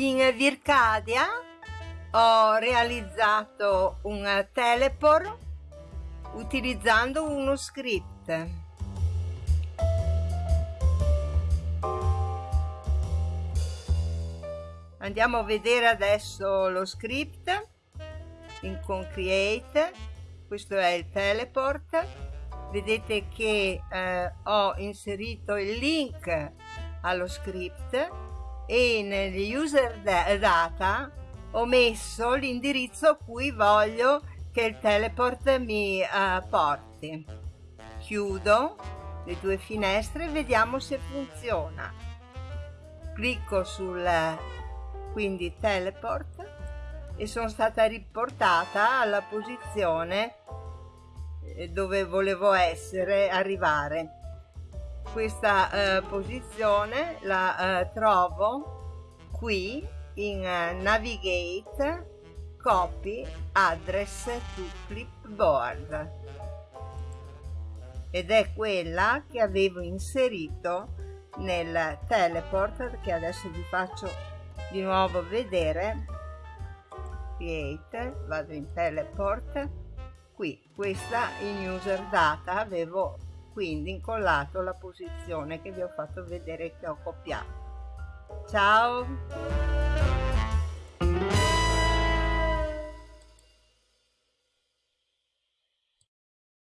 In Vircadia ho realizzato un teleport utilizzando uno script. Andiamo a vedere adesso lo script in Concreate. Questo è il teleport. Vedete che eh, ho inserito il link allo script e negli user data ho messo l'indirizzo a cui voglio che il teleport mi uh, porti. Chiudo le due finestre e vediamo se funziona. Clicco sul quindi teleport e sono stata riportata alla posizione eh, dove volevo essere, arrivare. Questa eh, posizione la eh, trovo qui in uh, Navigate Copy Address to Clipboard. Ed è quella che avevo inserito nel teleport che adesso vi faccio di nuovo vedere. Create vado in teleport. Qui questa in user data avevo quindi incollato la posizione che vi ho fatto vedere che ho copiato. Ciao